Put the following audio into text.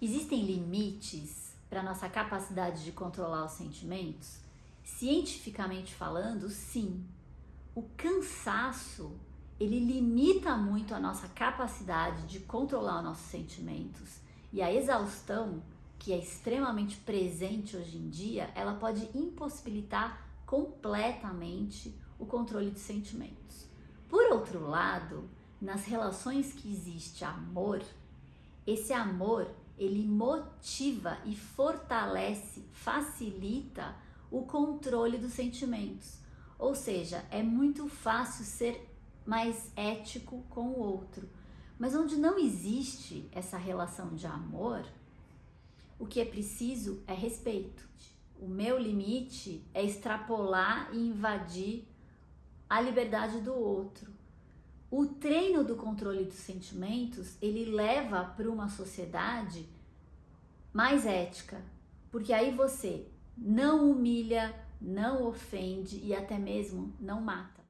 Existem limites para nossa capacidade de controlar os sentimentos? Cientificamente falando, sim. O cansaço, ele limita muito a nossa capacidade de controlar os nossos sentimentos. E a exaustão, que é extremamente presente hoje em dia, ela pode impossibilitar completamente o controle de sentimentos. Por outro lado, nas relações que existe amor, esse amor ele motiva e fortalece, facilita o controle dos sentimentos. Ou seja, é muito fácil ser mais ético com o outro. Mas onde não existe essa relação de amor, o que é preciso é respeito. O meu limite é extrapolar e invadir a liberdade do outro. O treino do controle dos sentimentos, ele leva para uma sociedade mais ética, porque aí você não humilha, não ofende e até mesmo não mata.